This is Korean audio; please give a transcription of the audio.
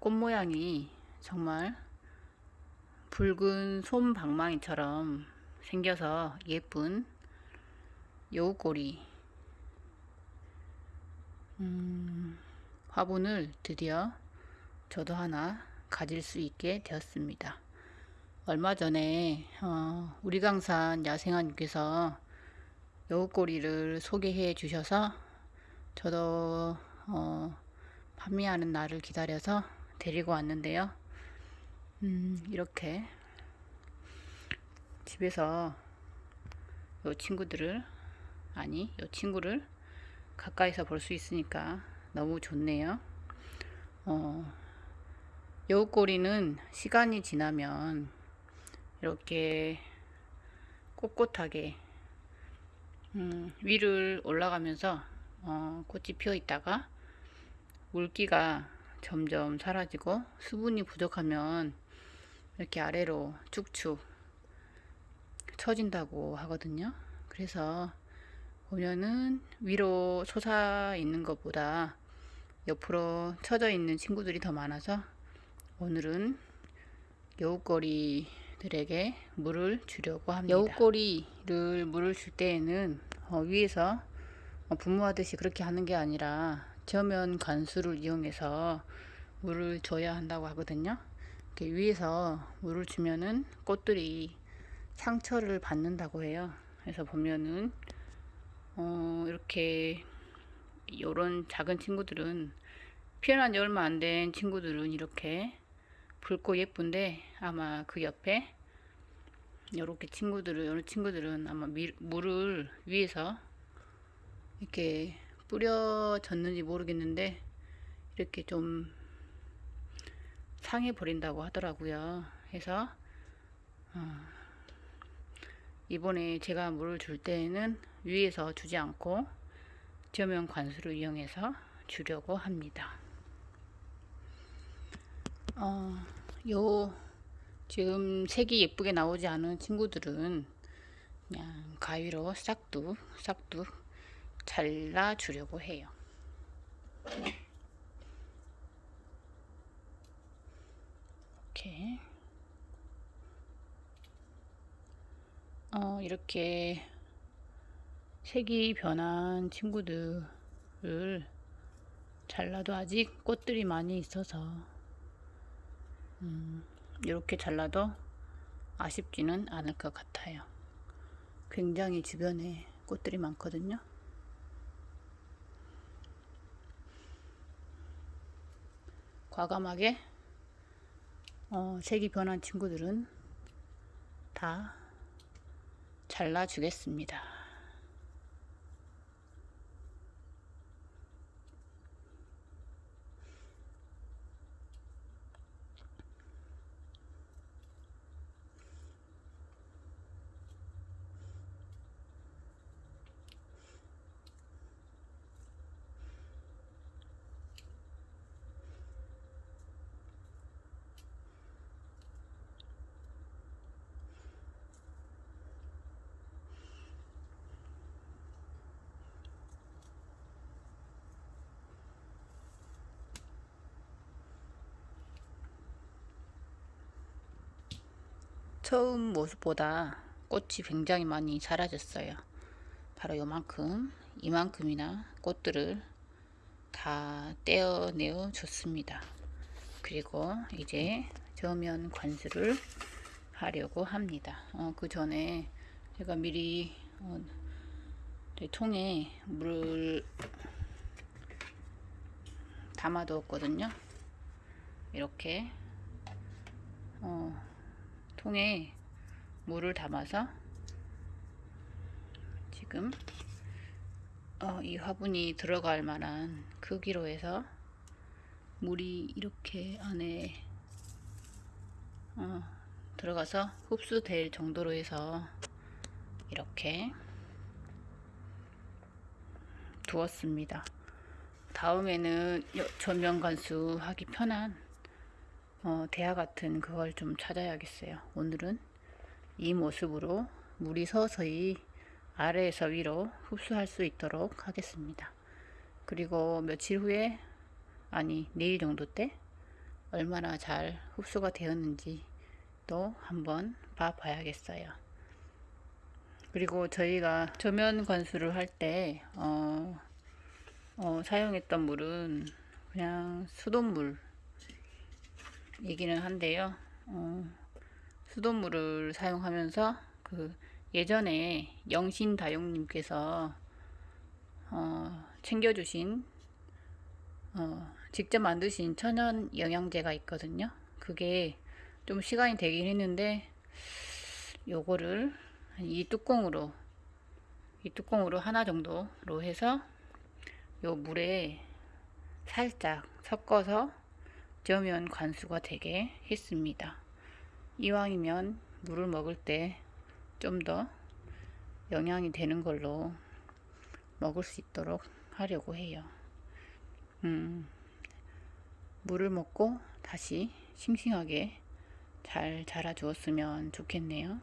꽃 모양이 정말 붉은 솜방망이처럼 생겨서 예쁜 여우꼬리 음, 화분을 드디어 저도 하나 가질 수 있게 되었습니다. 얼마 전에 어, 우리 강산 야생아님께서 여우꼬리를 소개해 주셔서 저도 어, 판매하는 날을 기다려서 데리고 왔는데요. 음, 이렇게 집에서 요 친구들을 아니 요 친구를 가까이서 볼 수 있으니까 너무 좋네요. 어, 여우꼬리는 시간이 지나면 이렇게 꼿꼿하게 음, 위를 올라가면서 어, 꽃이 피어 있다가 물기가 점점 사라지고 수분이 부족하면 이렇게 아래로 쭉쭉 처진다고 하거든요. 그래서 보면은 위로 솟아 있는 것보다 옆으로 처져 있는 친구들이 더 많아서 오늘은 여우꼬리들에게 물을 주려고 합니다. 여우꼬리를 물을 줄 때에는 어, 위에서 어, 분무하듯이 그렇게 하는 게 아니라 저면 관수를 이용해서 물을 줘야 한다고 하거든요. 이렇게 위에서 물을 주면은 꽃들이 상처를 받는다고 해요. 그래서 보면은 어, 이렇게 요런 작은 친구들은 피어난 지 얼마 안 된 친구들은 이렇게 붉고 예쁜데 아마 그 옆에 요렇게 친구들은 요런 친구들은 아마 미, 물을 위에서 이렇게 뿌려졌는지 모르겠는데 이렇게 좀 상해 버린다고 하더라고요. 해서 어, 이번에 제가 물을 줄 때에는 위에서 주지 않고 저면 관수를 이용해서 주려고 합니다. 어, 요 지금 색이 예쁘게 나오지 않은 친구들은 그냥 가위로 싹둑 싹둑 잘라 주려고 해요. 이렇게 어, 이렇게 색이 변한 친구들을 잘라도 아직 꽃들이 많이 있어서 음, 이렇게 잘라도 아쉽지는 않을 것 같아요. 굉장히 주변에 꽃들이 많거든요. 과감하게 어, 색이 변한 친구들은 다 잘라주겠습니다. 처음 모습보다 꽃이 굉장히 많이 사라졌어요. 바로 요만큼, 이만큼이나 꽃들을 다 떼어내어 줬습니다. 그리고 이제 저면 관수를 하려고 합니다. 어, 그 전에 제가 미리 어, 통에 물을 담아두었거든요. 이렇게 어, 통에 물을 담아서 지금 어, 이 화분이 들어갈 만한 크기로 해서 물이 이렇게 안에 어, 들어가서 흡수될 정도로 해서 이렇게 두었습니다. 다음에는 전면 관수 하기 편한 어, 대화 같은 그걸 좀 찾아야겠어요. 오늘은 이 모습으로 물이 서서히 아래에서 위로 흡수할 수 있도록 하겠습니다. 그리고 며칠 후에 아니 내일 정도 때 얼마나 잘 흡수가 되었는지 또 한번 봐 봐야겠어요. 그리고 저희가 저면 관수를 할때 어, 어, 사용했던 물은 그냥 수돗물 이기는 한데요. 어, 수돗물을 사용하면서 그 예전에 영신 다용님께서 어, 챙겨주신 어, 직접 만드신 천연 영양제가 있거든요. 그게 좀 시간이 되긴 했는데 요거를 이 뚜껑으로 이 뚜껑으로 하나 정도로 해서 요 물에 살짝 섞어서 저면 관수가 되게 했습니다. 이왕이면 물을 먹을 때 좀 더 영양이 되는 걸로 먹을 수 있도록 하려고 해요. 음, 물을 먹고 다시 싱싱하게 잘 자라 주었으면 좋겠네요.